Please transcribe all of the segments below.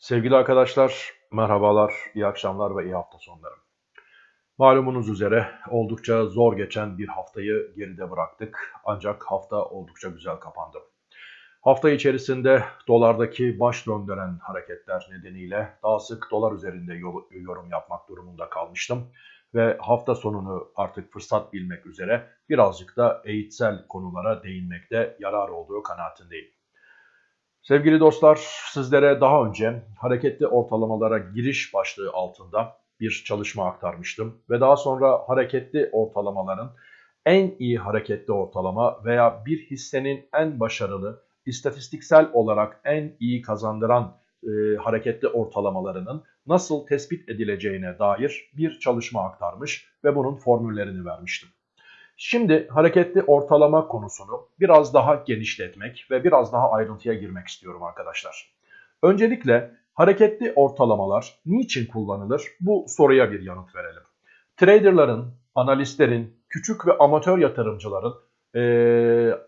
Sevgili arkadaşlar, merhabalar, iyi akşamlar ve iyi hafta sonları. Malumunuz üzere oldukça zor geçen bir haftayı geride bıraktık. Ancak hafta oldukça güzel kapandı. Hafta içerisinde dolardaki baş döndüren hareketler nedeniyle daha sık dolar üzerinde yorum yapmak durumunda kalmıştım. Ve hafta sonunu artık fırsat bilmek üzere birazcık da eğitsel konulara değinmekte yarar olduğu kanaatindeyim. Sevgili dostlar, sizlere daha önce hareketli ortalamalara giriş başlığı altında bir çalışma aktarmıştım. Ve daha sonra hareketli ortalamaların en iyi hareketli ortalama veya bir hissenin en başarılı, istatistiksel olarak en iyi kazandıran e, hareketli ortalamalarının nasıl tespit edileceğine dair bir çalışma aktarmış ve bunun formüllerini vermiştim. Şimdi hareketli ortalama konusunu biraz daha genişletmek ve biraz daha ayrıntıya girmek istiyorum arkadaşlar. Öncelikle hareketli ortalamalar niçin kullanılır? Bu soruya bir yanıt verelim. Traderların, analistlerin, küçük ve amatör yatırımcıların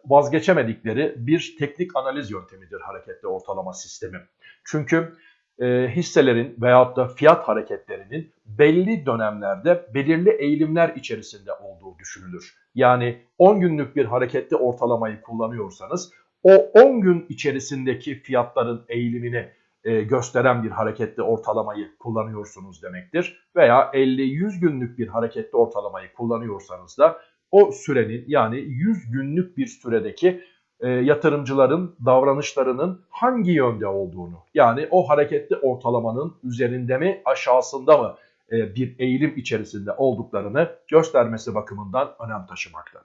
vazgeçemedikleri bir teknik analiz yöntemidir hareketli ortalama sistemi. Çünkü e, hisselerin veyahut da fiyat hareketlerinin belli dönemlerde belirli eğilimler içerisinde olduğu düşünülür. Yani 10 günlük bir hareketli ortalamayı kullanıyorsanız o 10 gün içerisindeki fiyatların eğilimini e, gösteren bir hareketli ortalamayı kullanıyorsunuz demektir. Veya 50-100 günlük bir hareketli ortalamayı kullanıyorsanız da o sürenin yani 100 günlük bir süredeki e, yatırımcıların davranışlarının hangi yönde olduğunu yani o hareketli ortalamanın üzerinde mi aşağısında mı e, bir eğilim içerisinde olduklarını göstermesi bakımından önem taşımakta.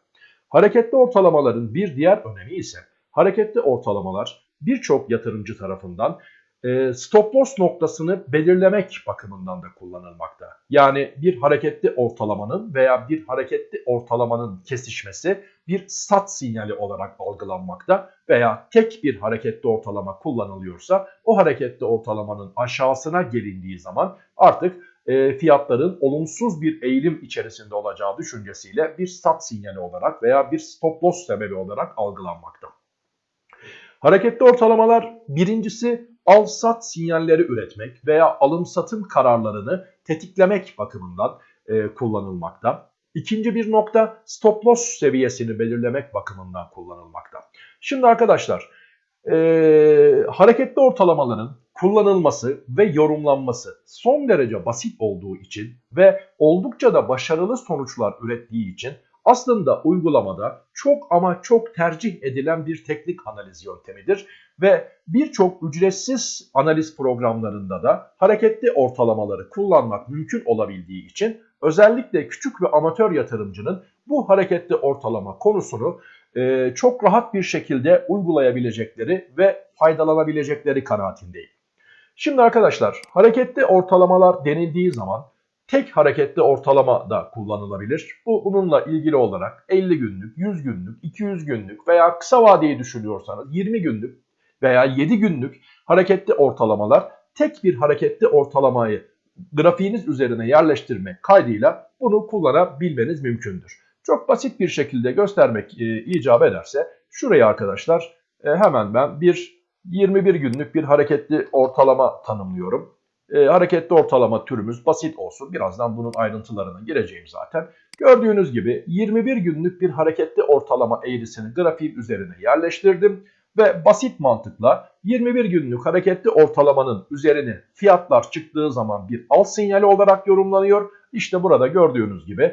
Hareketli ortalamaların bir diğer önemi ise hareketli ortalamalar birçok yatırımcı tarafından e, stop loss noktasını belirlemek bakımından da kullanılmakta. Yani bir hareketli ortalamanın veya bir hareketli ortalamanın kesişmesi bir sat sinyali olarak algılanmakta veya tek bir hareketli ortalama kullanılıyorsa o hareketli ortalamanın aşağısına gelindiği zaman artık e, fiyatların olumsuz bir eğilim içerisinde olacağı düşüncesiyle bir sat sinyali olarak veya bir stop loss sebebi olarak algılanmakta. Hareketli ortalamalar birincisi al-sat sinyalleri üretmek veya alım-satım kararlarını tetiklemek bakımından e, kullanılmakta. İkinci bir nokta stop loss seviyesini belirlemek bakımından kullanılmakta. Şimdi arkadaşlar e, hareketli ortalamaların kullanılması ve yorumlanması son derece basit olduğu için ve oldukça da başarılı sonuçlar ürettiği için aslında uygulamada çok ama çok tercih edilen bir teknik analiz yöntemidir ve birçok ücretsiz analiz programlarında da hareketli ortalamaları kullanmak mümkün olabildiği için özellikle küçük ve amatör yatırımcının bu hareketli ortalama konusunu e, çok rahat bir şekilde uygulayabilecekleri ve faydalanabilecekleri kanaatindeyim. Şimdi arkadaşlar hareketli ortalamalar denildiği zaman tek hareketli ortalama da kullanılabilir. Bu bununla ilgili olarak 50 günlük, 100 günlük, 200 günlük veya kısa vadeyi düşünüyorsanız 20 günlük veya 7 günlük hareketli ortalamalar tek bir hareketli ortalamayı grafiğiniz üzerine yerleştirmek kaydıyla bunu kullanabilmeniz mümkündür. Çok basit bir şekilde göstermek e, icap ederse şuraya arkadaşlar e, hemen ben bir 21 günlük bir hareketli ortalama tanımlıyorum. E, hareketli ortalama türümüz basit olsun. Birazdan bunun ayrıntılarına gireceğim zaten. Gördüğünüz gibi 21 günlük bir hareketli ortalama eğrisini grafiğin üzerine yerleştirdim. Ve basit mantıkla 21 günlük hareketli ortalamanın üzerine fiyatlar çıktığı zaman bir al sinyali olarak yorumlanıyor. İşte burada gördüğünüz gibi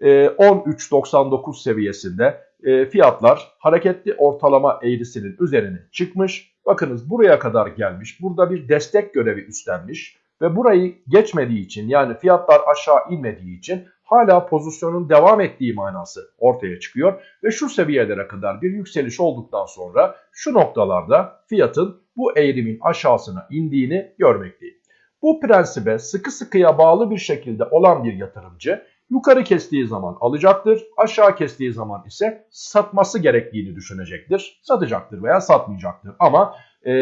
13.99 e, seviyesinde e, fiyatlar hareketli ortalama eğrisinin üzerine çıkmış Bakınız buraya kadar gelmiş. Burada bir destek görevi üstlenmiş. Ve burayı geçmediği için yani fiyatlar aşağı inmediği için hala pozisyonun devam ettiği manası ortaya çıkıyor. Ve şu seviyelere kadar bir yükseliş olduktan sonra şu noktalarda fiyatın bu eğrimin aşağısına indiğini görmekteyim. Bu prensibe sıkı sıkıya bağlı bir şekilde olan bir yatırımcı yukarı kestiği zaman alacaktır, aşağı kestiği zaman ise satması gerektiğini düşünecektir. Satacaktır veya satmayacaktır ama e,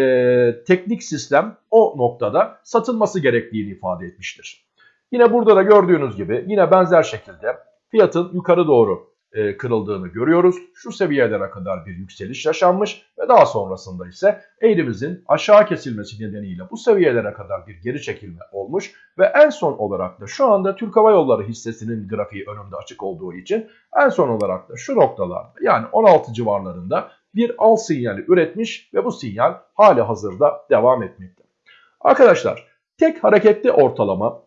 teknik sistem o noktada satılması gerektiğini ifade etmiştir. Yine burada da gördüğünüz gibi yine benzer şekilde fiyatın yukarı doğru e, kırıldığını görüyoruz. Şu seviyelere kadar bir yükseliş yaşanmış ve daha sonrasında ise eğrimizin aşağı kesilmesi nedeniyle bu seviyelere kadar bir geri çekilme olmuş ve en son olarak da şu anda Türk Hava Yolları hissesinin grafiği önümde açık olduğu için en son olarak da şu noktalarda yani 16 civarlarında bir al sinyali üretmiş ve bu sinyal hali hazırda devam etmekte. Arkadaşlar tek hareketli ortalamanın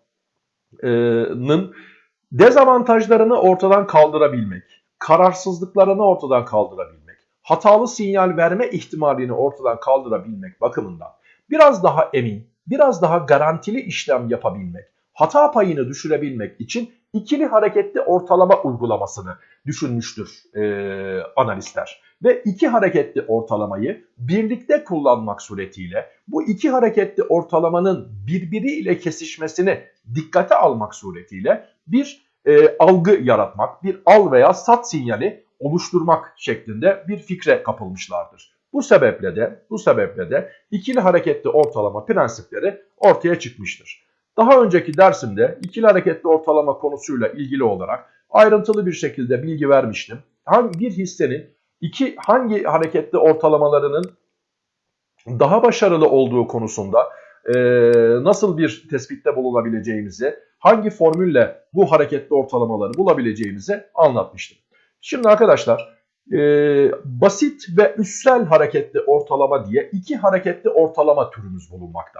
dezavantajlarını ortadan kaldırabilmek, kararsızlıklarını ortadan kaldırabilmek, hatalı sinyal verme ihtimalini ortadan kaldırabilmek bakımından biraz daha emin, biraz daha garantili işlem yapabilmek, hata payını düşürebilmek için ikili hareketli ortalama uygulamasını düşünmüştür e, analistler. Ve iki hareketli ortalamayı birlikte kullanmak suretiyle bu iki hareketli ortalamanın birbiriyle kesişmesini dikkate almak suretiyle bir e, algı yaratmak, bir al veya sat sinyali oluşturmak şeklinde bir fikre kapılmışlardır. Bu sebeple de bu sebeple de ikili hareketli ortalama prensipleri ortaya çıkmıştır. Daha önceki dersimde ikili hareketli ortalama konusuyla ilgili olarak ayrıntılı bir şekilde bilgi vermiştim. Hangi bir hissenin iki hangi hareketli ortalamalarının daha başarılı olduğu konusunda e, nasıl bir tespitte bulunabileceğimizi, hangi formülle bu hareketli ortalamaları bulabileceğimizi anlatmıştım. Şimdi arkadaşlar e, basit ve üssel hareketli ortalama diye iki hareketli ortalama türümüz bulunmakta.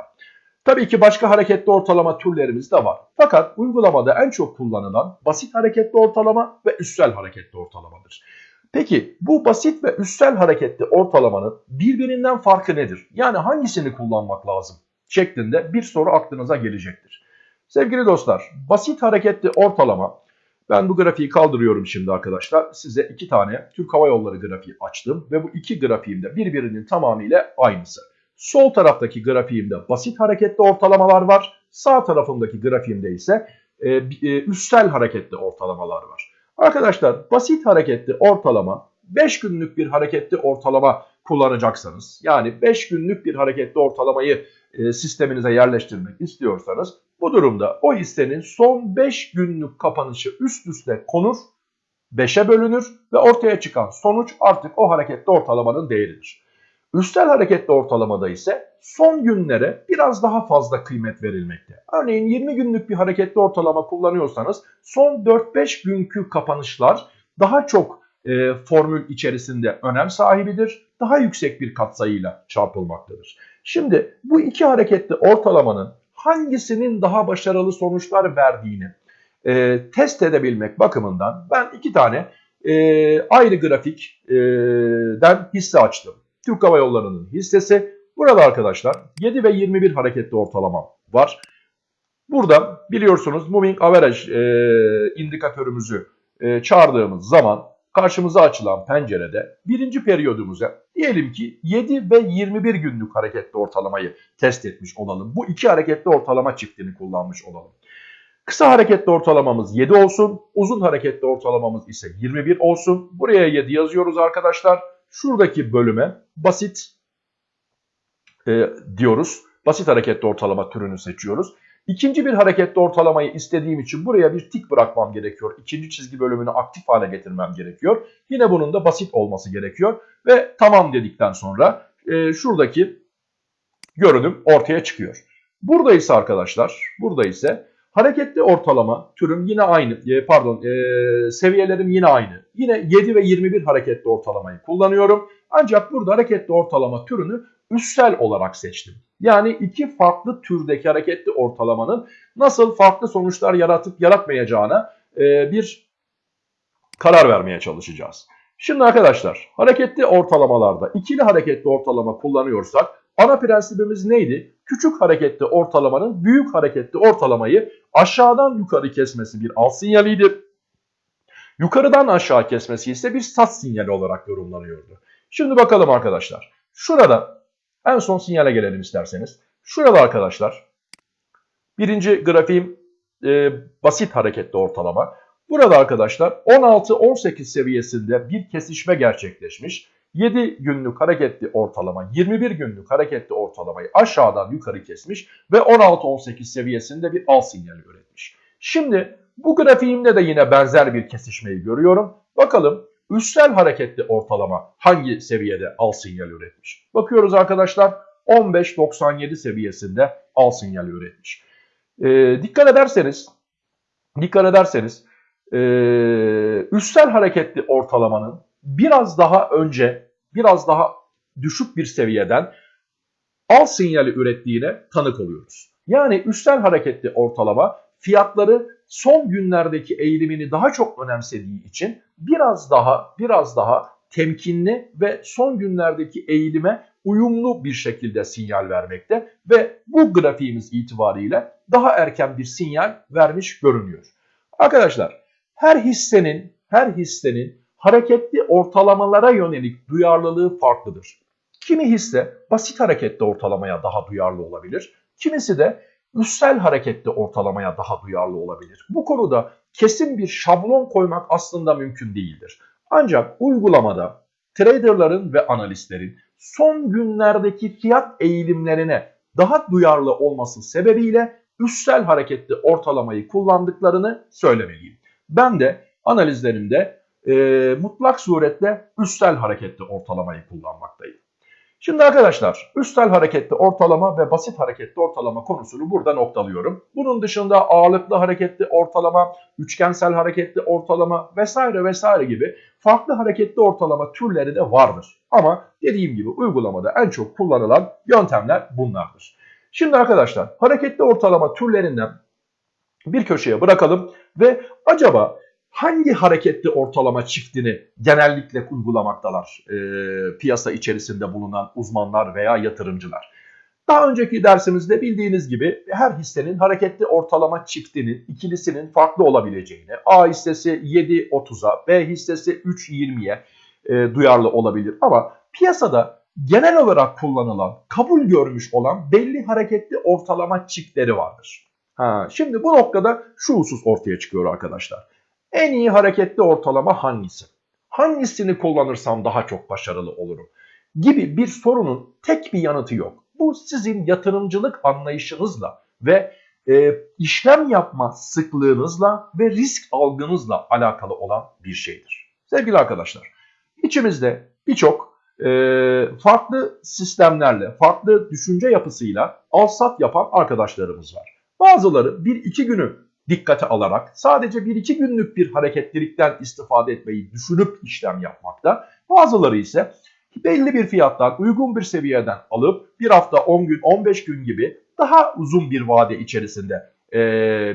Tabii ki başka hareketli ortalama türlerimiz de var. Fakat uygulamada en çok kullanılan basit hareketli ortalama ve üssel hareketli ortalamadır. Peki bu basit ve üssel hareketli ortalamanın birbirinden farkı nedir? Yani hangisini kullanmak lazım? Şeklinde bir soru aklınıza gelecektir. Sevgili dostlar basit hareketli ortalama ben bu grafiği kaldırıyorum şimdi arkadaşlar. Size iki tane Türk Hava Yolları grafiği açtım ve bu iki grafiğimde birbirinin tamamıyla aynısı. Sol taraftaki grafiğimde basit hareketli ortalamalar var. Sağ tarafındaki grafiğimde ise e, e, üstel hareketli ortalamalar var. Arkadaşlar basit hareketli ortalama 5 günlük bir hareketli ortalama kullanacaksanız yani 5 günlük bir hareketli ortalamayı e, sisteminize yerleştirmek istiyorsanız bu durumda o hissenin son 5 günlük kapanışı üst üste konur, 5'e bölünür ve ortaya çıkan sonuç artık o hareketli ortalamanın değeridir. Üstel hareketli ortalamada ise son günlere biraz daha fazla kıymet verilmekte. Örneğin 20 günlük bir hareketli ortalama kullanıyorsanız son 4-5 günkü kapanışlar daha çok e, formül içerisinde önem sahibidir. Daha yüksek bir katsayıyla çarpılmaktadır. Şimdi bu iki hareketli ortalamanın hangisinin daha başarılı sonuçlar verdiğini e, test edebilmek bakımından ben iki tane e, ayrı grafikten hisse açtım. Türk Hava Yolları'nın hissesi. Burada arkadaşlar 7 ve 21 hareketli ortalama var. Burada biliyorsunuz Moving Average e, indikatörümüzü e, çağırdığımız zaman karşımıza açılan pencerede birinci periyodumuza diyelim ki 7 ve 21 günlük hareketli ortalamayı test etmiş olalım. Bu iki hareketli ortalama çiftini kullanmış olalım. Kısa hareketli ortalamamız 7 olsun. Uzun hareketli ortalamamız ise 21 olsun. Buraya 7 yazıyoruz arkadaşlar şuradaki bölüme basit e, diyoruz. Basit hareketli ortalama türünü seçiyoruz. İkinci bir hareketli ortalamayı istediğim için buraya bir tik bırakmam gerekiyor. İkinci çizgi bölümünü aktif hale getirmem gerekiyor. Yine bunun da basit olması gerekiyor. Ve tamam dedikten sonra e, şuradaki görünüm ortaya çıkıyor. Burada ise arkadaşlar, burada ise Hareketli ortalama türüm yine aynı, e, pardon e, seviyelerim yine aynı. Yine 7 ve 21 hareketli ortalamayı kullanıyorum. Ancak burada hareketli ortalama türünü üssel olarak seçtim. Yani iki farklı türdeki hareketli ortalamanın nasıl farklı sonuçlar yaratıp yaratmayacağına e, bir karar vermeye çalışacağız. Şimdi arkadaşlar hareketli ortalamalarda ikili hareketli ortalama kullanıyorsak ana prensibimiz neydi? Küçük hareketli ortalamanın büyük hareketli ortalamayı aşağıdan yukarı kesmesi bir al sinyaliydi. Yukarıdan aşağı kesmesi ise bir sat sinyali olarak yorumlanıyordu. Şimdi bakalım arkadaşlar. Şurada en son sinyale gelelim isterseniz. Şurada arkadaşlar birinci grafiğim e, basit hareketli ortalama. Burada arkadaşlar 16-18 seviyesinde bir kesişme gerçekleşmiş. 7 günlük hareketli ortalama 21 günlük hareketli ortalamayı aşağıdan yukarı kesmiş ve 16-18 seviyesinde bir al sinyali üretmiş. Şimdi bu grafiğimde de yine benzer bir kesişmeyi görüyorum. Bakalım üstel hareketli ortalama hangi seviyede al sinyal üretmiş? Bakıyoruz arkadaşlar 15.97 seviyesinde al sinyal üretmiş. Ee, dikkat ederseniz dikkat ederseniz e, üstel hareketli ortalamanın biraz daha önce biraz daha düşük bir seviyeden al sinyali ürettiğine tanık oluyoruz. Yani üstel hareketli ortalama fiyatları son günlerdeki eğilimini daha çok önemsediği için biraz daha biraz daha temkinli ve son günlerdeki eğilime uyumlu bir şekilde sinyal vermekte ve bu grafiğimiz itibariyle daha erken bir sinyal vermiş görünüyor. Arkadaşlar her hissenin her hissenin hareketli ortalamalara yönelik duyarlılığı farklıdır. Kimi hisse basit hareketli ortalamaya daha duyarlı olabilir. Kimisi de üstel hareketli ortalamaya daha duyarlı olabilir. Bu konuda kesin bir şablon koymak aslında mümkün değildir. Ancak uygulamada traderların ve analistlerin son günlerdeki fiyat eğilimlerine daha duyarlı olması sebebiyle üstel hareketli ortalamayı kullandıklarını söylemeliyim. Ben de analizlerimde e, mutlak suretle üstel hareketli ortalamayı kullanmaktayım. Şimdi arkadaşlar üstel hareketli ortalama ve basit hareketli ortalama konusunu burada noktalıyorum. Bunun dışında ağırlıklı hareketli ortalama, üçgensel hareketli ortalama vesaire vesaire gibi farklı hareketli ortalama türleri de vardır. Ama dediğim gibi uygulamada en çok kullanılan yöntemler bunlardır. Şimdi arkadaşlar hareketli ortalama türlerinden bir köşeye bırakalım ve acaba hangi hareketli ortalama çiftini genellikle uygulamaktalar e, piyasa içerisinde bulunan uzmanlar veya yatırımcılar? Daha önceki dersimizde bildiğiniz gibi her hissenin hareketli ortalama çiftinin ikilisinin farklı olabileceğini, A hissesi 7.30'a, B hissesi 3.20'ye e, duyarlı olabilir. Ama piyasada genel olarak kullanılan, kabul görmüş olan belli hareketli ortalama çiftleri vardır. Ha, şimdi bu noktada şu husus ortaya çıkıyor arkadaşlar. En iyi hareketli ortalama hangisi? Hangisini kullanırsam daha çok başarılı olurum? Gibi bir sorunun tek bir yanıtı yok. Bu sizin yatırımcılık anlayışınızla ve e, işlem yapma sıklığınızla ve risk algınızla alakalı olan bir şeydir. Sevgili arkadaşlar, içimizde birçok e, farklı sistemlerle, farklı düşünce yapısıyla al-sat yapan arkadaşlarımız var. Bazıları 1-2 günü dikkate alarak sadece 1-2 günlük bir hareketlilikten istifade etmeyi düşünüp işlem yapmakta. Bazıları ise belli bir fiyattan uygun bir seviyeden alıp bir hafta 10 gün 15 gün gibi daha uzun bir vade içerisinde e,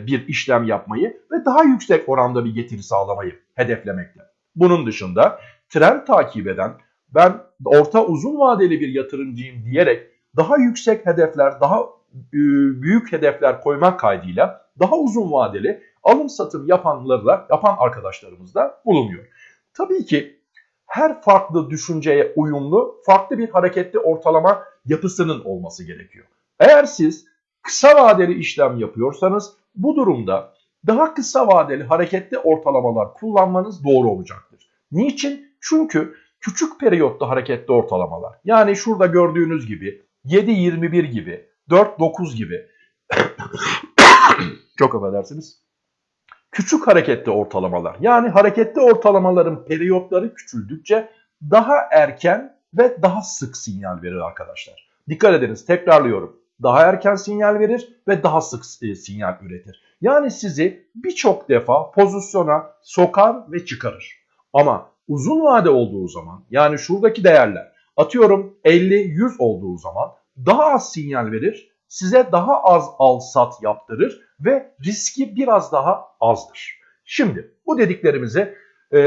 bir işlem yapmayı ve daha yüksek oranda bir getiri sağlamayı hedeflemekte. Bunun dışında trend takip eden ben orta uzun vadeli bir yatırımcıyım diyerek daha yüksek hedefler, daha büyük hedefler koymak kaydıyla daha uzun vadeli alım satım yapanlarla yapan arkadaşlarımız da bulunuyor. Tabii ki her farklı düşünceye uyumlu farklı bir hareketli ortalama yapısının olması gerekiyor. Eğer siz kısa vadeli işlem yapıyorsanız bu durumda daha kısa vadeli hareketli ortalamalar kullanmanız doğru olacaktır. Niçin? Çünkü küçük periyotta hareketli ortalamalar yani şurada gördüğünüz gibi 7.21 gibi 4.9 gibi çok affedersiniz. Küçük hareketli ortalamalar yani hareketli ortalamaların periyotları küçüldükçe daha erken ve daha sık sinyal verir arkadaşlar. Dikkat ediniz tekrarlıyorum. Daha erken sinyal verir ve daha sık e, sinyal üretir. Yani sizi birçok defa pozisyona sokar ve çıkarır. Ama uzun vade olduğu zaman yani şuradaki değerler atıyorum 50-100 olduğu zaman daha az sinyal verir, size daha az al sat yaptırır ve riski biraz daha azdır. Şimdi bu dediklerimizi e,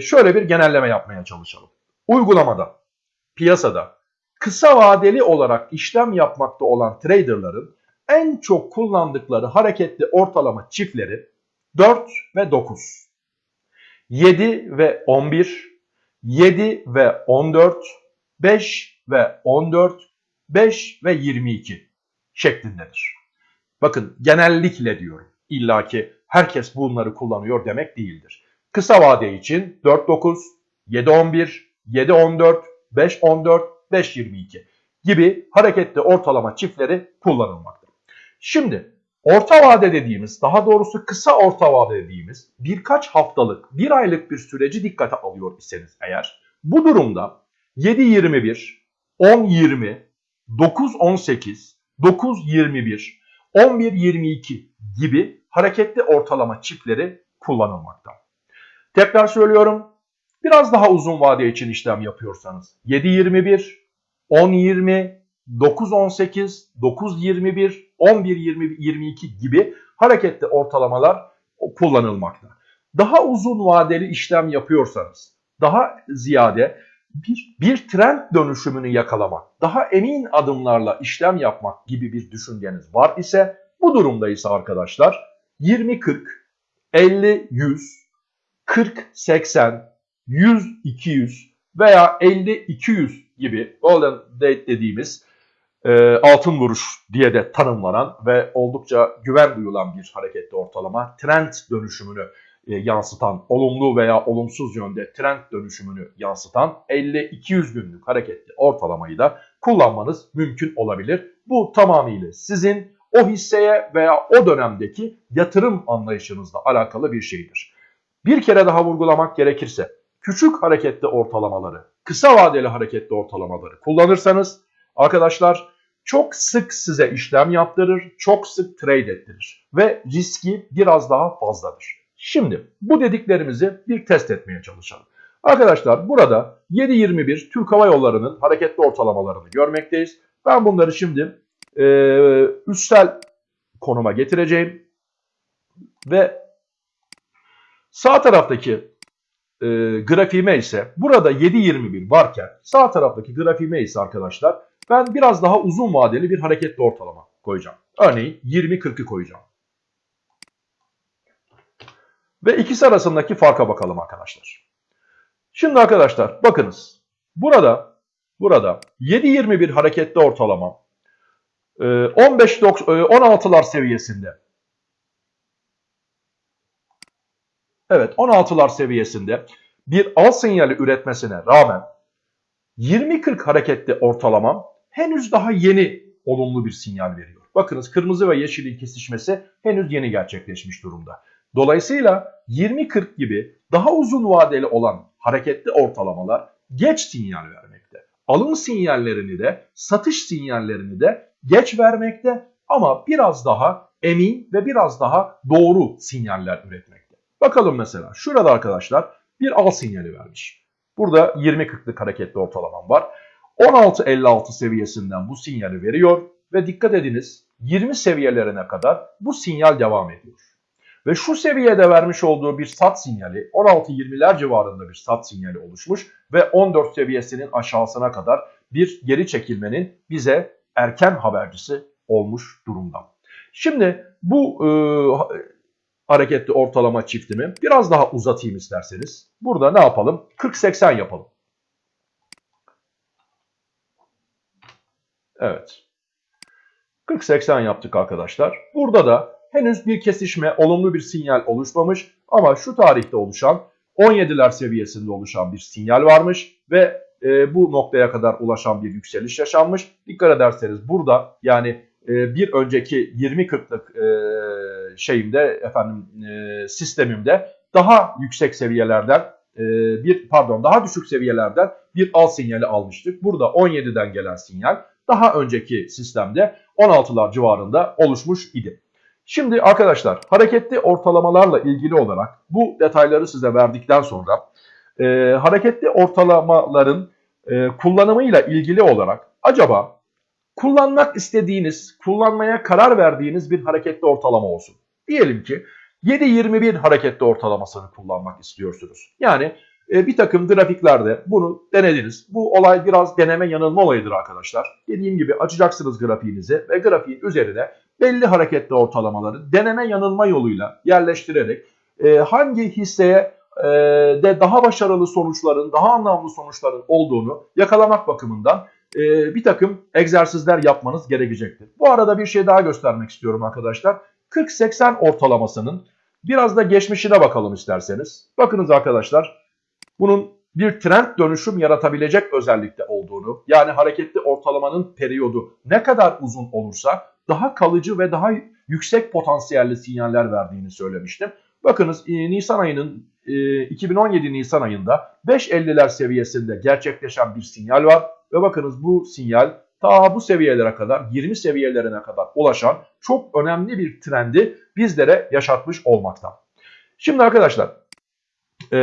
şöyle bir genelleme yapmaya çalışalım. Uygulamada, piyasada kısa vadeli olarak işlem yapmakta olan traderların en çok kullandıkları hareketli ortalama çiftleri 4 ve 9. 7 ve 11, 7 ve 14, 5 ve 14, 5 ve 22 şeklindedir. Bakın genellikle diyorum. İlla ki herkes bunları kullanıyor demek değildir. Kısa vade için 4-9, 7-11, 7-14, 5-14, 5-22 gibi hareketli ortalama çiftleri kullanılmakta. Şimdi orta vade dediğimiz, daha doğrusu kısa orta vade dediğimiz birkaç haftalık, bir aylık bir süreci dikkate alıyor iseniz eğer, bu durumda 7-21, 10-20, 9-18, 9-21, 11-22 gibi hareketli ortalama çiftleri kullanılmakta. Tekrar söylüyorum, biraz daha uzun vade için işlem yapıyorsanız 7-21, 10-20, 9-18, 9-21, 11-22 gibi hareketli ortalamalar kullanılmakta. Daha uzun vadeli işlem yapıyorsanız, daha ziyade bir, bir trend dönüşümünü yakalamak, daha emin adımlarla işlem yapmak gibi bir düşünceniz var ise bu durumda ise arkadaşlar 20-40, 50-100, 40-80, 100-200 veya 50-200 gibi golden date dediğimiz e, altın vuruş diye de tanımlanan ve oldukça güven duyulan bir hareketli ortalama trend dönüşümünü yansıtan, olumlu veya olumsuz yönde trend dönüşümünü yansıtan 50-200 günlük hareketli ortalamayı da kullanmanız mümkün olabilir. Bu tamamıyla sizin o hisseye veya o dönemdeki yatırım anlayışınızla alakalı bir şeydir. Bir kere daha vurgulamak gerekirse küçük hareketli ortalamaları, kısa vadeli hareketli ortalamaları kullanırsanız arkadaşlar çok sık size işlem yaptırır, çok sık trade ettirir ve riski biraz daha fazladır. Şimdi bu dediklerimizi bir test etmeye çalışalım. Arkadaşlar burada 7.21 Türk Hava Yolları'nın hareketli ortalamalarını görmekteyiz. Ben bunları şimdi e, üstel konuma getireceğim. Ve sağ taraftaki e, grafiğime ise burada 7.21 varken sağ taraftaki grafiğime ise arkadaşlar ben biraz daha uzun vadeli bir hareketli ortalama koyacağım. Örneğin 20-40'ı koyacağım. Ve ikisi arasındaki farka bakalım arkadaşlar. Şimdi arkadaşlar bakınız. Burada burada 7.21 hareketli ortalama 15 16'lar seviyesinde. Evet 16'lar seviyesinde bir al sinyali üretmesine rağmen 20-40 hareketli ortalama henüz daha yeni olumlu bir sinyal veriyor. Bakınız kırmızı ve yeşilin kesişmesi henüz yeni gerçekleşmiş durumda. Dolayısıyla 20-40 gibi daha uzun vadeli olan hareketli ortalamalar geç sinyal vermekte. Alım sinyallerini de satış sinyallerini de geç vermekte ama biraz daha emin ve biraz daha doğru sinyaller üretmekte. Bakalım mesela şurada arkadaşlar bir al sinyali vermiş. Burada 20-40'lık hareketli ortalamam var. 16.56 seviyesinden bu sinyali veriyor ve dikkat ediniz 20 seviyelerine kadar bu sinyal devam ediyor. Ve şu seviyede vermiş olduğu bir sat sinyali 16-20'ler civarında bir sat sinyali oluşmuş ve 14 seviyesinin aşağısına kadar bir geri çekilmenin bize erken habercisi olmuş durumda. Şimdi bu e, hareketli ortalama çiftimi biraz daha uzatayım isterseniz. Burada ne yapalım? 40-80 yapalım. Evet. 40-80 yaptık arkadaşlar. Burada da henüz bir kesişme, olumlu bir sinyal oluşmamış ama şu tarihte oluşan 17'ler seviyesinde oluşan bir sinyal varmış ve e, bu noktaya kadar ulaşan bir yükseliş yaşanmış. Dikkat ederseniz burada yani e, bir önceki 20-40'lık e, şeyimde efendim e, sistemimde daha yüksek seviyelerden e, bir pardon daha düşük seviyelerden bir al sinyali almıştık. Burada 17'den gelen sinyal daha önceki sistemde 16'lar civarında oluşmuş idi. Şimdi arkadaşlar hareketli ortalamalarla ilgili olarak bu detayları size verdikten sonra e, hareketli ortalamaların e, kullanımıyla ilgili olarak acaba kullanmak istediğiniz, kullanmaya karar verdiğiniz bir hareketli ortalama olsun. Diyelim ki 7.21 hareketli ortalamasını kullanmak istiyorsunuz. Yani e, bir takım grafiklerde bunu denediniz. Bu olay biraz deneme yanılma olayıdır arkadaşlar. Dediğim gibi açacaksınız grafiğinizi ve grafiğin üzerine belli hareketli ortalamaları deneme yanılma yoluyla yerleştirerek e, hangi hisseye e, de daha başarılı sonuçların, daha anlamlı sonuçların olduğunu yakalamak bakımından e, bir takım egzersizler yapmanız gerekecektir. Bu arada bir şey daha göstermek istiyorum arkadaşlar. 40-80 ortalamasının biraz da geçmişine bakalım isterseniz. Bakınız arkadaşlar bunun bir trend dönüşüm yaratabilecek özellikte olduğunu yani hareketli ortalamanın periyodu ne kadar uzun olursa daha kalıcı ve daha yüksek potansiyelli sinyaller verdiğini söylemiştim. Bakınız e, Nisan ayının 2017 Nisan ayında 5.50'ler seviyesinde gerçekleşen bir sinyal var. Ve bakınız bu sinyal ta bu seviyelere kadar 20 seviyelerine kadar ulaşan çok önemli bir trendi bizlere yaşatmış olmakta. Şimdi arkadaşlar e,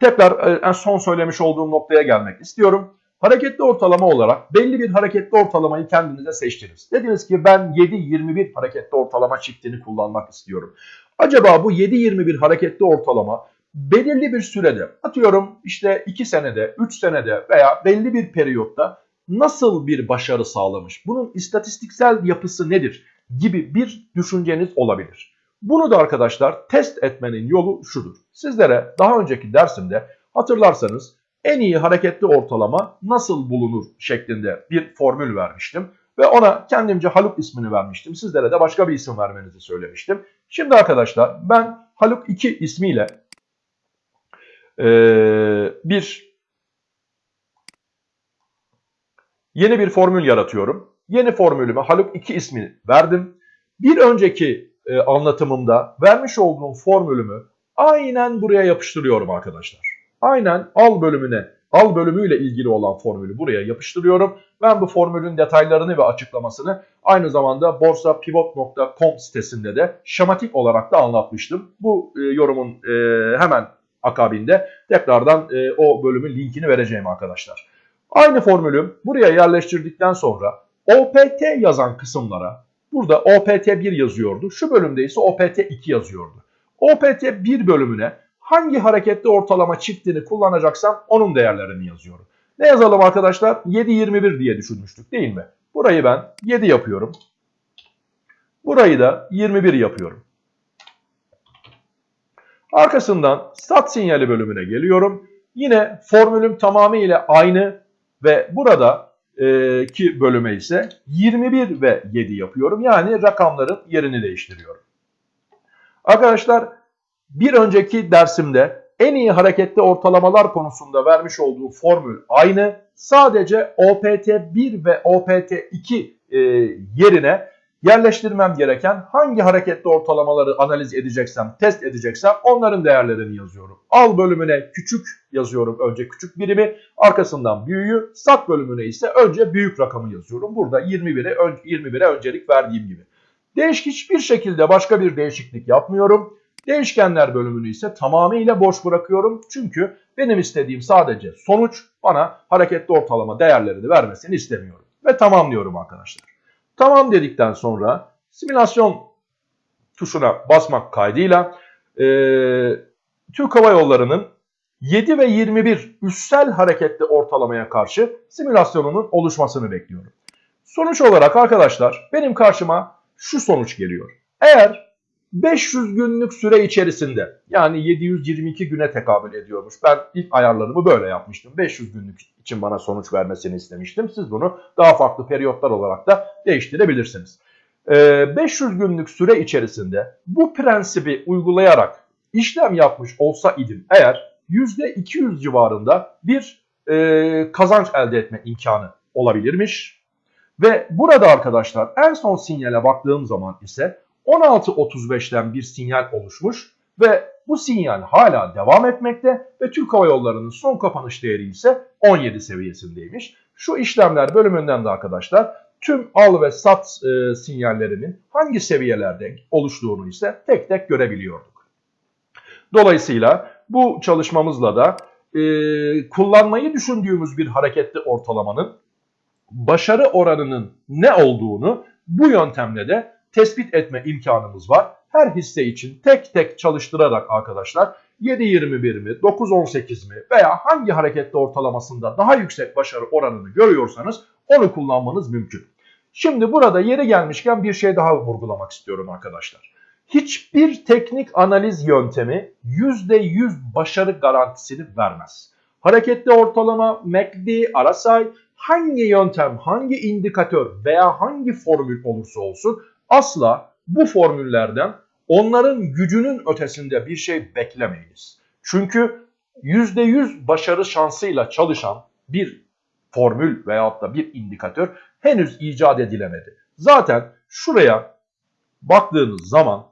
tekrar e, en son söylemiş olduğum noktaya gelmek istiyorum. Hareketli ortalama olarak belli bir hareketli ortalamayı kendinize seçtiniz. Dediniz ki ben 7-21 hareketli ortalama çiftini kullanmak istiyorum. Acaba bu 7-21 hareketli ortalama belirli bir sürede atıyorum işte 2 senede, 3 senede veya belli bir periyotta nasıl bir başarı sağlamış? Bunun istatistiksel yapısı nedir? gibi bir düşünceniz olabilir. Bunu da arkadaşlar test etmenin yolu şudur. Sizlere daha önceki dersimde hatırlarsanız en iyi hareketli ortalama nasıl bulunur şeklinde bir formül vermiştim. Ve ona kendimce Haluk ismini vermiştim. Sizlere de başka bir isim vermenizi söylemiştim. Şimdi arkadaşlar ben Haluk 2 ismiyle e, bir yeni bir formül yaratıyorum. Yeni formülüme Haluk 2 ismini verdim. Bir önceki e, anlatımımda vermiş olduğum formülümü aynen buraya yapıştırıyorum arkadaşlar. Aynen al bölümüne, al bölümüyle ilgili olan formülü buraya yapıştırıyorum. Ben bu formülün detaylarını ve açıklamasını aynı zamanda borsapivot.com sitesinde de şematik olarak da anlatmıştım. Bu e, yorumun e, hemen akabinde tekrardan e, o bölümün linkini vereceğim arkadaşlar. Aynı formülü buraya yerleştirdikten sonra OPT yazan kısımlara burada OPT1 yazıyordu. Şu bölümde ise OPT2 yazıyordu. OPT1 bölümüne hangi hareketli ortalama çiftini kullanacaksam onun değerlerini yazıyorum. Ne yazalım arkadaşlar? 7.21 diye düşünmüştük değil mi? Burayı ben 7 yapıyorum. Burayı da 21 yapıyorum. Arkasından stat sinyali bölümüne geliyorum. Yine formülüm tamamıyla aynı ve burada e, ki bölüme ise 21 ve 7 yapıyorum. Yani rakamların yerini değiştiriyorum. Arkadaşlar bir önceki dersimde en iyi hareketli ortalamalar konusunda vermiş olduğu formül aynı. Sadece OPT1 ve OPT2 e, yerine yerleştirmem gereken hangi hareketli ortalamaları analiz edeceksem, test edeceksem onların değerlerini yazıyorum. Al bölümüne küçük yazıyorum önce küçük birimi, arkasından büyüğü, sat bölümüne ise önce büyük rakamı yazıyorum. Burada 21'e 21'e öncelik verdiğim gibi. Değişik hiçbir şekilde başka bir değişiklik yapmıyorum. Değişkenler bölümünü ise tamamıyla boş bırakıyorum. Çünkü benim istediğim sadece sonuç bana hareketli ortalama değerlerini vermesini istemiyorum. Ve tamamlıyorum arkadaşlar. Tamam dedikten sonra simülasyon tuşuna basmak kaydıyla e, Türk Hava Yolları'nın 7 ve 21 üssel hareketli ortalamaya karşı simülasyonunun oluşmasını bekliyorum. Sonuç olarak arkadaşlar benim karşıma şu sonuç geliyor. Eğer 500 günlük süre içerisinde yani 722 güne tekabül ediyormuş. Ben ilk ayarlarımı böyle yapmıştım. 500 günlük için bana sonuç vermesini istemiştim. Siz bunu daha farklı periyotlar olarak da değiştirebilirsiniz. 500 ee, günlük süre içerisinde bu prensibi uygulayarak işlem yapmış olsa idim eğer %200 civarında bir e, kazanç elde etme imkanı olabilirmiş. Ve burada arkadaşlar en son sinyale baktığım zaman ise 16.35'ten bir sinyal oluşmuş ve bu sinyal hala devam etmekte ve Türk Hava Yolları'nın son kapanış değeri ise 17 seviyesindeymiş. Şu işlemler bölümünden de arkadaşlar tüm al ve sat e, sinyallerinin hangi seviyelerde oluştuğunu ise tek tek görebiliyorduk. Dolayısıyla bu çalışmamızla da e, kullanmayı düşündüğümüz bir hareketli ortalamanın başarı oranının ne olduğunu bu yöntemle de tespit etme imkanımız var. Her hisse için tek tek çalıştırarak arkadaşlar 7.21 mi 9.18 mi veya hangi hareketli ortalamasında daha yüksek başarı oranını görüyorsanız onu kullanmanız mümkün. Şimdi burada yeri gelmişken bir şey daha vurgulamak istiyorum arkadaşlar. Hiçbir teknik analiz yöntemi %100 başarı garantisini vermez. Hareketli ortalama, MACD, RSI hangi yöntem, hangi indikatör veya hangi formül olursa olsun asla bu formüllerden onların gücünün ötesinde bir şey beklemeyiniz. Çünkü %100 başarı şansıyla çalışan bir formül veyahut da bir indikatör henüz icat edilemedi. Zaten şuraya baktığınız zaman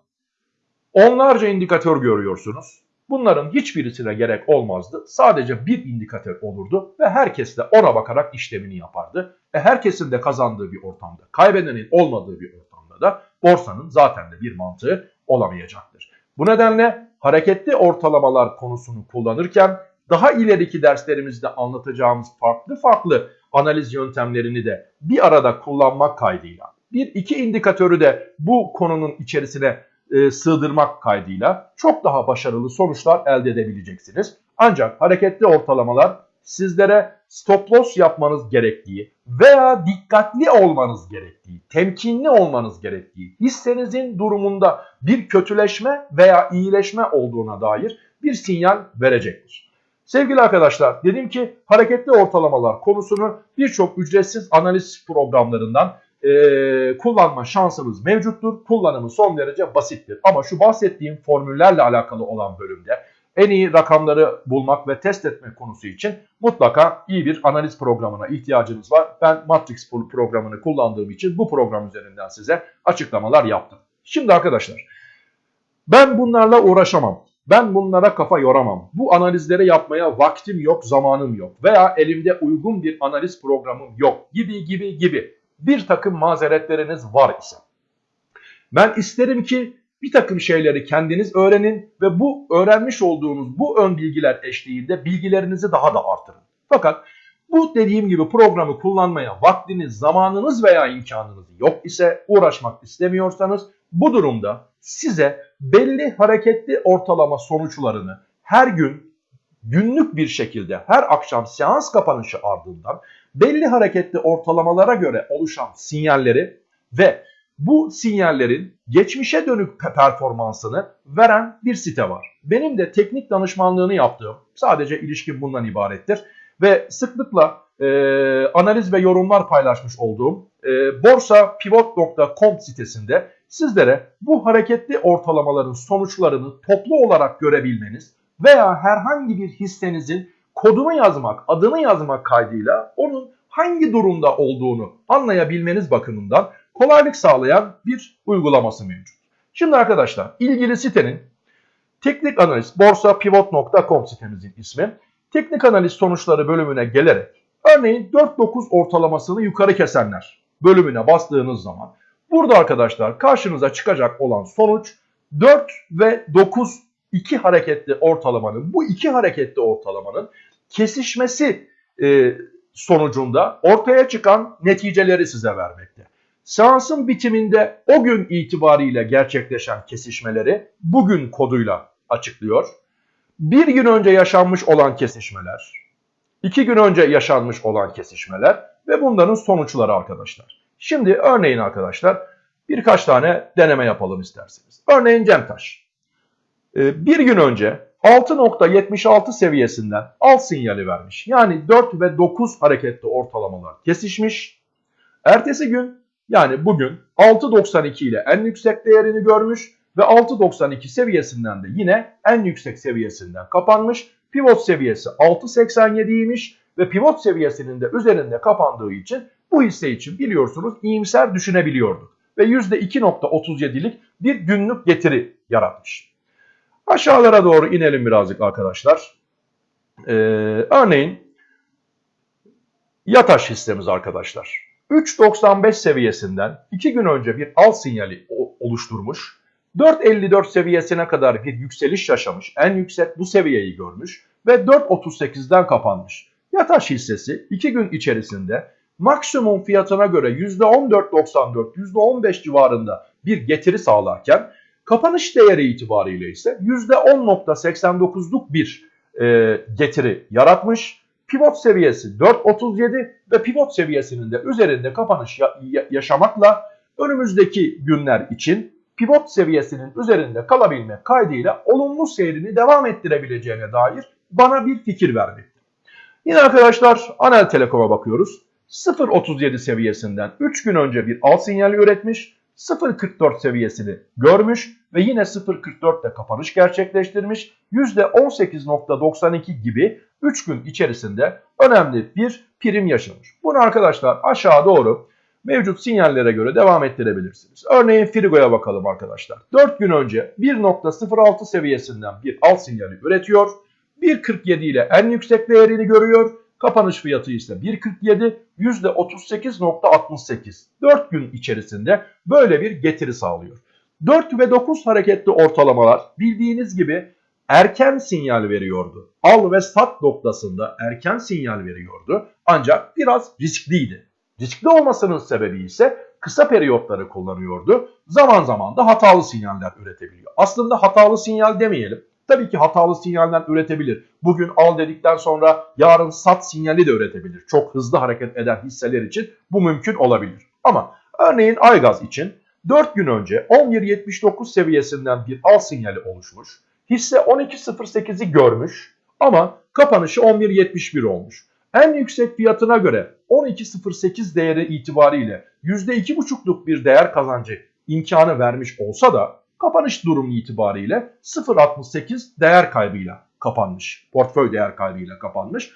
onlarca indikatör görüyorsunuz. Bunların hiçbirisine gerek olmazdı. Sadece bir indikatör olurdu ve herkes de ona bakarak işlemini yapardı. E herkesin de kazandığı bir ortamda, kaybedenin olmadığı bir ortamda da borsanın zaten de bir mantığı olamayacaktır. Bu nedenle hareketli ortalamalar konusunu kullanırken daha ileriki derslerimizde anlatacağımız farklı farklı analiz yöntemlerini de bir arada kullanmak kaydıyla bir iki indikatörü de bu konunun içerisine e, sığdırmak kaydıyla çok daha başarılı sonuçlar elde edebileceksiniz. Ancak hareketli ortalamalar sizlere stop loss yapmanız gerektiği veya dikkatli olmanız gerektiği, temkinli olmanız gerektiği, hissenizin durumunda bir kötüleşme veya iyileşme olduğuna dair bir sinyal verecektir. Sevgili arkadaşlar dedim ki hareketli ortalamalar konusunu birçok ücretsiz analiz programlarından e, kullanma şansımız mevcuttur. Kullanımı son derece basittir. Ama şu bahsettiğim formüllerle alakalı olan bölümde en iyi rakamları bulmak ve test etme konusu için mutlaka iyi bir analiz programına ihtiyacınız var. Ben Matrix programını kullandığım için bu program üzerinden size açıklamalar yaptım. Şimdi arkadaşlar ben bunlarla uğraşamam. Ben bunlara kafa yoramam. Bu analizleri yapmaya vaktim yok, zamanım yok veya elimde uygun bir analiz programım yok gibi gibi gibi bir takım mazeretleriniz var ise. Ben isterim ki bir takım şeyleri kendiniz öğrenin ve bu öğrenmiş olduğunuz bu ön bilgiler eşliğinde bilgilerinizi daha da artırın. Fakat bu dediğim gibi programı kullanmaya vaktiniz, zamanınız veya imkanınız yok ise uğraşmak istemiyorsanız bu durumda size belli hareketli ortalama sonuçlarını her gün günlük bir şekilde her akşam seans kapanışı ardından belli hareketli ortalamalara göre oluşan sinyalleri ve bu sinyallerin geçmişe dönük performansını veren bir site var. Benim de teknik danışmanlığını yaptığım sadece ilişkin bundan ibarettir ve sıklıkla e, analiz ve yorumlar paylaşmış olduğum e, borsapivot.com sitesinde sizlere bu hareketli ortalamaların sonuçlarını toplu olarak görebilmeniz veya herhangi bir hissenizin kodunu yazmak, adını yazmak kaydıyla onun hangi durumda olduğunu anlayabilmeniz bakımından kolaylık sağlayan bir uygulaması mevcut. Şimdi arkadaşlar ilgili sitenin teknik analiz borsapivot.com sitemizin ismi. Teknik analiz sonuçları bölümüne gelerek örneğin 4-9 ortalamasını yukarı kesenler bölümüne bastığınız zaman burada arkadaşlar karşınıza çıkacak olan sonuç 4 ve 9 iki hareketli ortalamanın bu iki hareketli ortalamanın kesişmesi e, sonucunda ortaya çıkan neticeleri size vermekte. Seansın bitiminde o gün itibariyle gerçekleşen kesişmeleri bugün koduyla açıklıyor. Bir gün önce yaşanmış olan kesişmeler, iki gün önce yaşanmış olan kesişmeler ve bunların sonuçları arkadaşlar. Şimdi örneğin arkadaşlar birkaç tane deneme yapalım isterseniz. Örneğin Cemtaş. Ee, bir gün önce 6.76 seviyesinden alt sinyali vermiş. Yani 4 ve 9 hareketli ortalamalar kesişmiş. Ertesi gün yani bugün 6.92 ile en yüksek değerini görmüş ve 6.92 seviyesinden de yine en yüksek seviyesinden kapanmış. Pivot seviyesi 6.87'ymiş ve pivot seviyesinin de üzerinde kapandığı için bu hisse için biliyorsunuz iyimser düşünebiliyorduk. Ve %2.37'lik bir günlük getiri yaratmış. Aşağılara doğru inelim birazcık arkadaşlar. Ee, örneğin Yataş hissemiz arkadaşlar. 3.95 seviyesinden 2 gün önce bir al sinyali oluşturmuş. 4.54 seviyesine kadar bir yükseliş yaşamış. En yüksek bu seviyeyi görmüş ve 4.38'den kapanmış. Yataş hissesi 2 gün içerisinde maksimum fiyatına göre %14.94, %15 civarında bir getiri sağlarken Kapanış değeri itibariyle ise %10.89'luk bir e, getiri yaratmış. Pivot seviyesi 4.37 ve pivot seviyesinin de üzerinde kapanış ya yaşamakla önümüzdeki günler için pivot seviyesinin üzerinde kalabilme kaydıyla olumlu seyrini devam ettirebileceğine dair bana bir fikir vermekte. Yine arkadaşlar Anel Telekom'a bakıyoruz. 0.37 seviyesinden 3 gün önce bir al sinyali üretmiş 0.44 seviyesini görmüş ve yine 0.44'te kapanış gerçekleştirmiş. %18.92 gibi 3 gün içerisinde önemli bir prim yaşamış. Bunu arkadaşlar aşağı doğru mevcut sinyallere göre devam ettirebilirsiniz. Örneğin Frigo'ya bakalım arkadaşlar. 4 gün önce 1.06 seviyesinden bir alt sinyali üretiyor. 1.47 ile en yüksek değerini görüyor. Kapanış fiyatı ise 1.47 %38.68. 4 gün içerisinde böyle bir getiri sağlıyor. 4 ve 9 hareketli ortalamalar bildiğiniz gibi erken sinyal veriyordu. Al ve sat noktasında erken sinyal veriyordu. Ancak biraz riskliydi. Riskli olmasının sebebi ise kısa periyotları kullanıyordu. Zaman zaman da hatalı sinyaller üretebiliyor. Aslında hatalı sinyal demeyelim. Tabii ki hatalı sinyaller üretebilir. Bugün al dedikten sonra yarın sat sinyali de üretebilir. Çok hızlı hareket eden hisseler için bu mümkün olabilir. Ama örneğin Aygaz için 4 gün önce 11.79 seviyesinden bir al sinyali oluşmuş. Hisse 12.08'i görmüş ama kapanışı 11.71 olmuş. En yüksek fiyatına göre 12.08 değeri itibariyle %2,5'luk bir değer kazancı imkanı vermiş olsa da kapanış durumu itibariyle 0.68 değer kaybıyla kapanmış. Portföy değer kaybıyla kapanmış.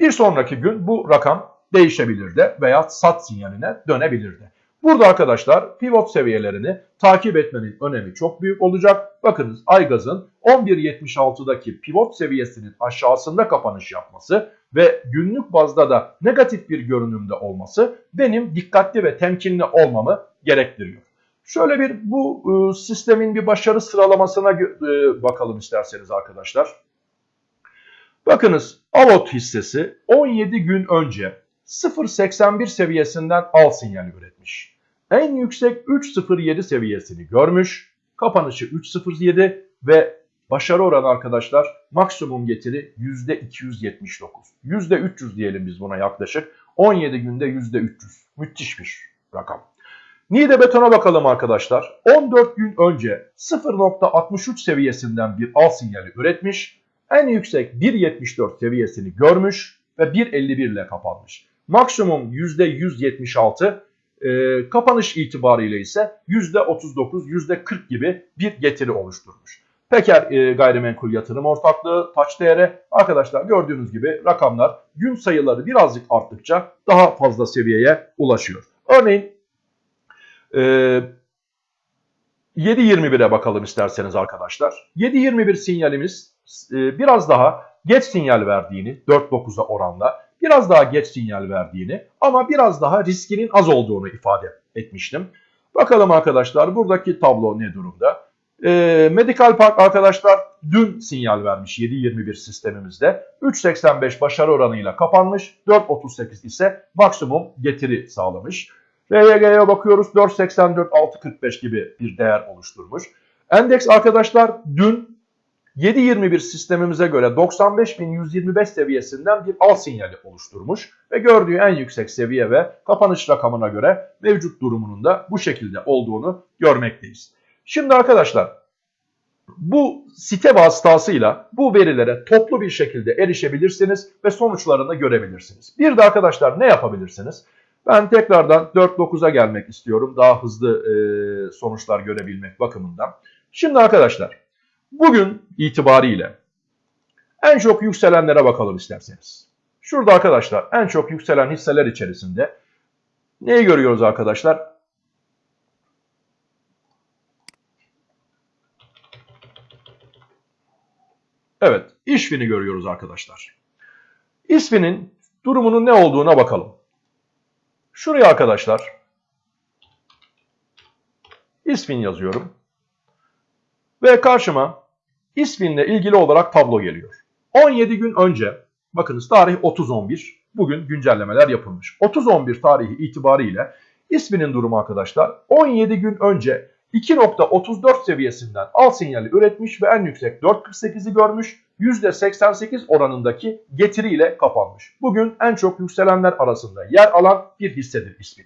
Bir sonraki gün bu rakam değişebilir de veya sat sinyaline dönebilir de. Burada arkadaşlar pivot seviyelerini takip etmenin önemi çok büyük olacak. Bakınız Aygaz'ın 11.76'daki pivot seviyesinin aşağısında kapanış yapması ve günlük bazda da negatif bir görünümde olması benim dikkatli ve temkinli olmamı gerektiriyor. Şöyle bir bu e, sistemin bir başarı sıralamasına e, bakalım isterseniz arkadaşlar. Bakınız Avot hissesi 17 gün önce 0.81 seviyesinden al sinyali üretmiş. En yüksek 3.07 seviyesini görmüş. Kapanışı 3.07 ve başarı oranı arkadaşlar maksimum getiri %279. %300 diyelim biz buna yaklaşık. 17 günde %300. Müthiş bir rakam. Niğde betona bakalım arkadaşlar. 14 gün önce 0.63 seviyesinden bir al sinyali üretmiş. En yüksek 1.74 seviyesini görmüş ve 1.51 ile kapanmış. Maksimum %176, e, kapanış itibariyle ise %39, %40 gibi bir getiri oluşturmuş. Peker e, gayrimenkul yatırım ortaklığı taç değeri arkadaşlar gördüğünüz gibi rakamlar gün sayıları birazcık arttıkça daha fazla seviyeye ulaşıyor. Örneğin e, 7.21'e bakalım isterseniz arkadaşlar. 7.21 sinyalimiz e, biraz daha geç sinyal verdiğini 4.9'a oranla biraz daha geç sinyal verdiğini ama biraz daha riskinin az olduğunu ifade etmiştim. Bakalım arkadaşlar buradaki tablo ne durumda? E, Medical Park arkadaşlar dün sinyal vermiş 7.21 sistemimizde. 3.85 başarı oranıyla kapanmış. 4.38 ise maksimum getiri sağlamış. RYG'ye bakıyoruz 4.84 6.45 gibi bir değer oluşturmuş. Endeks arkadaşlar dün 7.21 sistemimize göre 95.125 seviyesinden bir al sinyali oluşturmuş ve gördüğü en yüksek seviye ve kapanış rakamına göre mevcut durumunun da bu şekilde olduğunu görmekteyiz. Şimdi arkadaşlar bu site vasıtasıyla bu verilere toplu bir şekilde erişebilirsiniz ve sonuçlarını görebilirsiniz. Bir de arkadaşlar ne yapabilirsiniz? Ben tekrardan 4.9'a gelmek istiyorum daha hızlı e, sonuçlar görebilmek bakımından. Şimdi arkadaşlar bugün itibariyle en çok yükselenlere bakalım isterseniz. Şurada arkadaşlar en çok yükselen hisseler içerisinde neyi görüyoruz arkadaşlar? Evet, İşfin'i görüyoruz arkadaşlar. İSFİ'nin durumunun ne olduğuna bakalım. Şuraya arkadaşlar İSFİN yazıyorum. Ve karşıma İSFİN'le ilgili olarak tablo geliyor. 17 gün önce bakınız tarih 30.11 bugün güncellemeler yapılmış. 30.11 tarihi itibariyle İSFİN'in durumu arkadaşlar 17 gün önce 2.34 seviyesinden al sinyali üretmiş ve en yüksek 4.48'i görmüş. %88 oranındaki getiriyle kapanmış. Bugün en çok yükselenler arasında yer alan bir hissedir ismi.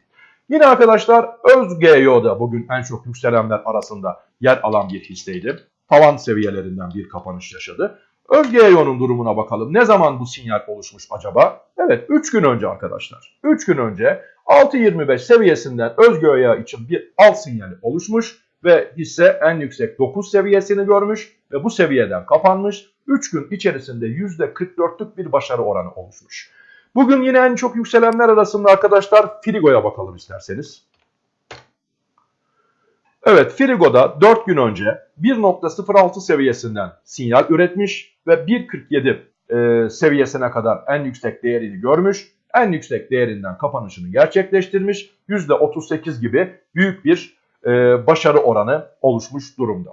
Yine arkadaşlar ÖzGEO'da bugün en çok yükselenler arasında yer alan bir hisseydi. Tavan seviyelerinden bir kapanış yaşadı. ÖzGEO'nun durumuna bakalım. Ne zaman bu sinyal oluşmuş acaba? Evet 3 gün önce arkadaşlar. 3 gün önce 6.25 seviyesinden ÖzGEO için bir al sinyali oluşmuş ve hisse en yüksek 9 seviyesini görmüş ve bu seviyeden kapanmış. 3 gün içerisinde %44'lük bir başarı oranı oluşmuş. Bugün yine en çok yükselenler arasında arkadaşlar Frigo'ya bakalım isterseniz. Evet Frigo'da 4 gün önce 1.06 seviyesinden sinyal üretmiş ve 1.47 e, seviyesine kadar en yüksek değerini görmüş. En yüksek değerinden kapanışını gerçekleştirmiş. %38 gibi büyük bir e, başarı oranı oluşmuş durumda.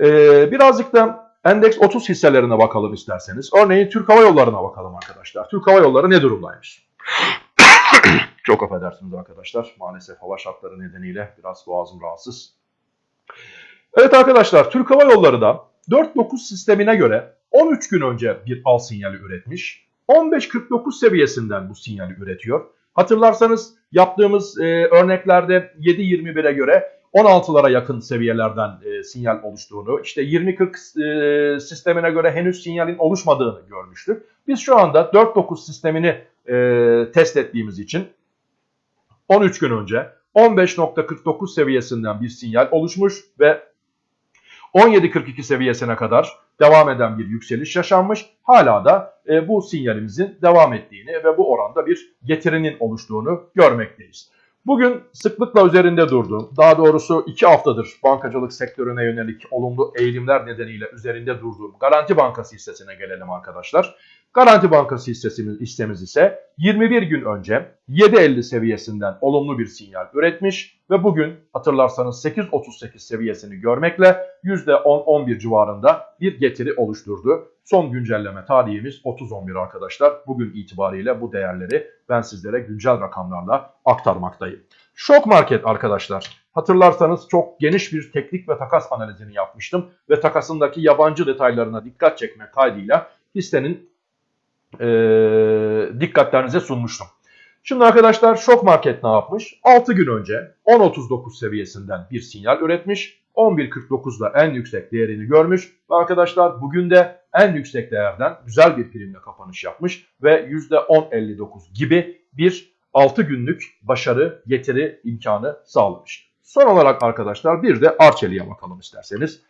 E, birazcık da endeks 30 hisselerine bakalım isterseniz. Örneğin Türk Hava Yolları'na bakalım arkadaşlar. Türk Hava Yolları ne durumdaymış? Çok affedersiniz arkadaşlar. Maalesef hava şartları nedeniyle biraz boğazım rahatsız. Evet arkadaşlar Türk Hava Yolları da 4.9 sistemine göre 13 gün önce bir al sinyali üretmiş. 15.49 seviyesinden bu sinyali üretiyor. Hatırlarsanız yaptığımız e, örneklerde 7.21'e göre 16'lara yakın seviyelerden e, sinyal oluştuğunu, işte 20-40 e, sistemine göre henüz sinyalin oluşmadığını görmüştük. Biz şu anda 4.9 sistemini e, test ettiğimiz için 13 gün önce 15.49 seviyesinden bir sinyal oluşmuş ve 17.42 seviyesine kadar devam eden bir yükseliş yaşanmış. Hala da e, bu sinyalimizin devam ettiğini ve bu oranda bir getirinin oluştuğunu görmekteyiz. Bugün sıklıkla üzerinde durduğum, daha doğrusu iki haftadır bankacılık sektörüne yönelik olumlu eğilimler nedeniyle üzerinde durduğum Garanti Bankası hissesine gelelim arkadaşlar. Garanti Bankası hissesimiz, hissemiz ise 21 gün önce 7.50 seviyesinden olumlu bir sinyal üretmiş ve bugün hatırlarsanız 8.38 seviyesini görmekle %10-11 civarında bir getiri oluşturdu. Son güncelleme tarihimiz 30.11 arkadaşlar. Bugün itibariyle bu değerleri ben sizlere güncel rakamlarla aktarmaktayım. Şok market arkadaşlar. Hatırlarsanız çok geniş bir teknik ve takas analizini yapmıştım ve takasındaki yabancı detaylarına dikkat çekme kaydıyla hissenin e, dikkatlerinize sunmuştum. Şimdi arkadaşlar şok market ne yapmış? 6 gün önce 10.39 seviyesinden bir sinyal üretmiş. 11.49'da en yüksek değerini görmüş. Ve arkadaşlar bugün de en yüksek değerden güzel bir primle kapanış yapmış. Ve %10.59 gibi bir 6 günlük başarı getiri imkanı sağlamış. Son olarak arkadaşlar bir de Arçelik'e bakalım isterseniz.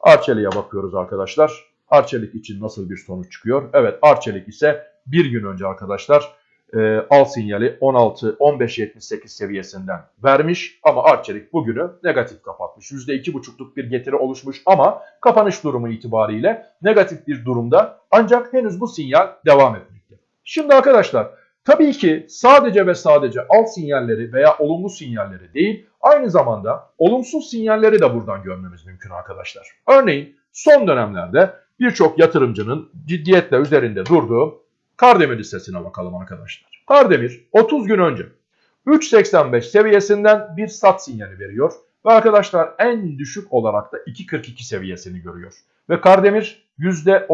Arçelik'e bakıyoruz arkadaşlar. Arçelik için nasıl bir sonuç çıkıyor? Evet Arçelik ise bir gün önce arkadaşlar e, al sinyali 16-15.78 seviyesinden vermiş ama Arçelik bugünü negatif kapatmış. %2,5'luk bir getiri oluşmuş ama kapanış durumu itibariyle negatif bir durumda ancak henüz bu sinyal devam etmekte. Şimdi arkadaşlar tabii ki sadece ve sadece al sinyalleri veya olumlu sinyalleri değil aynı zamanda olumsuz sinyalleri de buradan görmemiz mümkün arkadaşlar. Örneğin son dönemlerde birçok yatırımcının ciddiyetle üzerinde durduğu Kardemir hissesine bakalım arkadaşlar. Kardemir 30 gün önce 3.85 seviyesinden bir sat sinyali veriyor. Ve arkadaşlar en düşük olarak da 2.42 seviyesini görüyor. Ve Kardemir %37,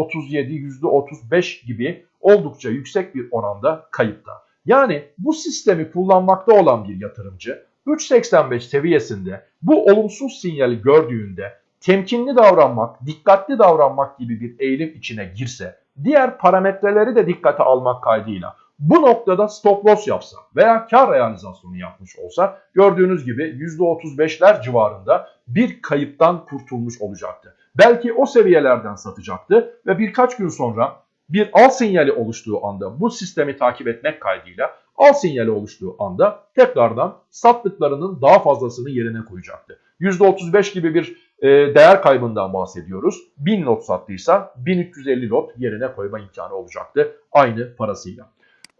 %35 gibi oldukça yüksek bir oranda kayıpta. Yani bu sistemi kullanmakta olan bir yatırımcı 3.85 seviyesinde bu olumsuz sinyali gördüğünde temkinli davranmak, dikkatli davranmak gibi bir eğilim içine girse, diğer parametreleri de dikkate almak kaydıyla bu noktada stop loss yapsa veya kar realizasyonu yapmış olsa gördüğünüz gibi %35'ler civarında bir kayıptan kurtulmuş olacaktı. Belki o seviyelerden satacaktı ve birkaç gün sonra bir al sinyali oluştuğu anda bu sistemi takip etmek kaydıyla al sinyali oluştuğu anda tekrardan sattıklarının daha fazlasını yerine koyacaktı. %35 gibi bir e, değer kaybından bahsediyoruz. 1000 lot sattıysa 1350 lot yerine koyma imkanı olacaktı aynı parasıyla.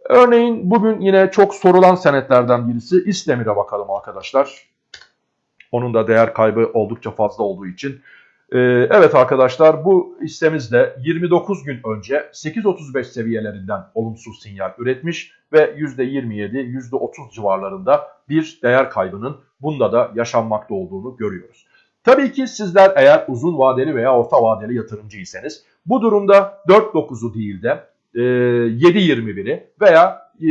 Örneğin bugün yine çok sorulan senetlerden birisi İstemir'e bakalım arkadaşlar. Onun da değer kaybı oldukça fazla olduğu için. Ee, evet arkadaşlar bu hissemiz de 29 gün önce 8.35 seviyelerinden olumsuz sinyal üretmiş ve %27, %30 civarlarında bir değer kaybının bunda da yaşanmakta olduğunu görüyoruz. Tabii ki sizler eğer uzun vadeli veya orta vadeli yatırımcıysanız bu durumda 4.9'u değil de e, 7.21'i veya e,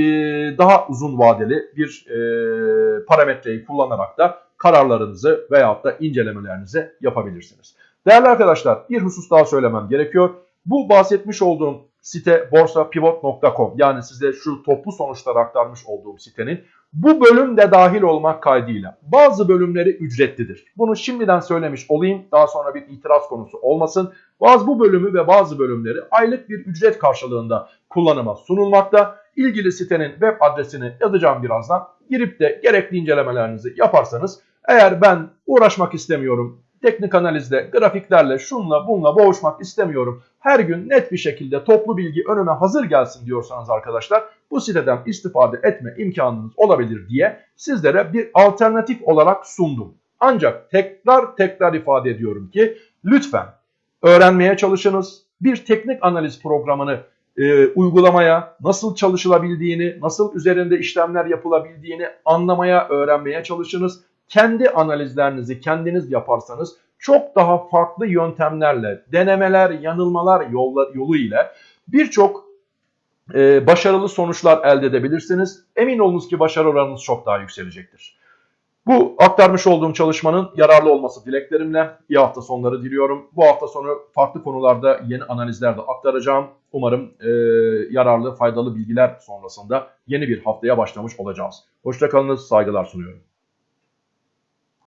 daha uzun vadeli bir e, parametreyi kullanarak da kararlarınızı veyahut da incelemelerinizi yapabilirsiniz. Değerli arkadaşlar bir husus daha söylemem gerekiyor. Bu bahsetmiş olduğum site borsapivot.com yani size şu toplu sonuçları aktarmış olduğum sitenin bu bölüm de dahil olmak kaydıyla bazı bölümleri ücretlidir. Bunu şimdiden söylemiş olayım daha sonra bir itiraz konusu olmasın. Bazı bu bölümü ve bazı bölümleri aylık bir ücret karşılığında kullanıma sunulmakta. ilgili sitenin web adresini yazacağım birazdan. Girip de gerekli incelemelerinizi yaparsanız eğer ben uğraşmak istemiyorum, teknik analizle, grafiklerle, şunla bunla boğuşmak istemiyorum. Her gün net bir şekilde toplu bilgi önüme hazır gelsin diyorsanız arkadaşlar bu siteden istifade etme imkanınız olabilir diye sizlere bir alternatif olarak sundum. Ancak tekrar tekrar ifade ediyorum ki lütfen öğrenmeye çalışınız. Bir teknik analiz programını e, uygulamaya, nasıl çalışılabildiğini, nasıl üzerinde işlemler yapılabildiğini anlamaya, öğrenmeye çalışınız. Kendi analizlerinizi kendiniz yaparsanız çok daha farklı yöntemlerle, denemeler, yanılmalar yolla, yolu ile birçok e, başarılı sonuçlar elde edebilirsiniz. Emin olunuz ki başarı oranınız çok daha yükselecektir. Bu aktarmış olduğum çalışmanın yararlı olması dileklerimle iyi hafta sonları diliyorum. Bu hafta sonu farklı konularda yeni analizler de aktaracağım. Umarım e, yararlı, faydalı bilgiler sonrasında yeni bir haftaya başlamış olacağız. Hoşçakalınız, saygılar sunuyorum.